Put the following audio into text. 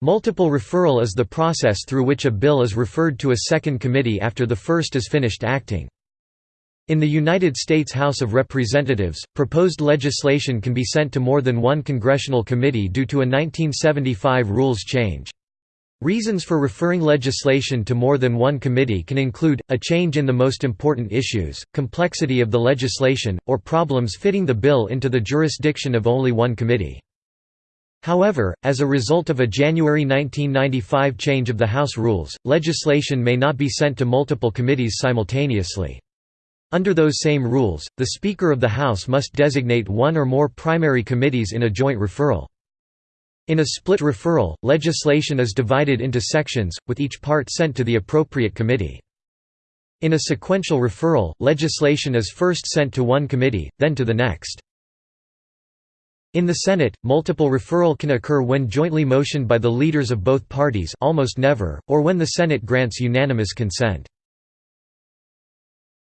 Multiple referral is the process through which a bill is referred to a second committee after the first is finished acting. In the United States House of Representatives, proposed legislation can be sent to more than one congressional committee due to a 1975 rules change. Reasons for referring legislation to more than one committee can include, a change in the most important issues, complexity of the legislation, or problems fitting the bill into the jurisdiction of only one committee. However, as a result of a January 1995 change of the House rules, legislation may not be sent to multiple committees simultaneously. Under those same rules, the Speaker of the House must designate one or more primary committees in a joint referral. In a split referral, legislation is divided into sections, with each part sent to the appropriate committee. In a sequential referral, legislation is first sent to one committee, then to the next. In the Senate, multiple referral can occur when jointly motioned by the leaders of both parties almost never, or when the Senate grants unanimous consent.